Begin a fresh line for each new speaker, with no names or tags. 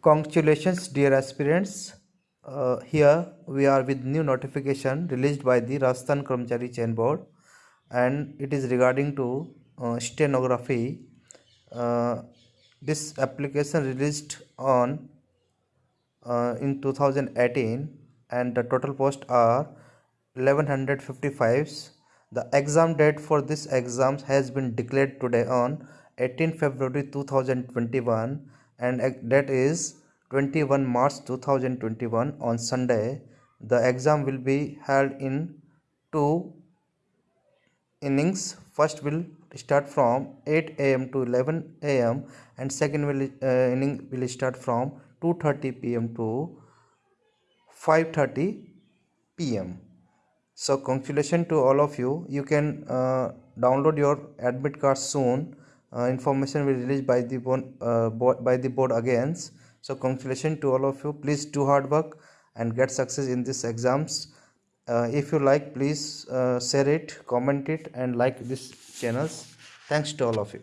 Congratulations dear aspirants. Uh, here we are with new notification released by the Rajasthan Karmachari Chayan Board and it is regarding to uh, stenography. Uh, this application released on uh, in 2018 and the total post are 1155 the exam date for this exams has been declared today on 18 February 2021 and that is 21 March 2021 on Sunday. The exam will be held in two innings. First will start from 8 am to 11 am and second will uh, inning will start from 2:30 pm to 5:30 pm. So congratulations to all of you. You can uh, download your admit card soon information will released by the board, uh, by the board again. So congratulations to all of you. Please do hard work and get success in these exams. Uh, if you like please uh, share it comment it and like this channels. Thanks to all of you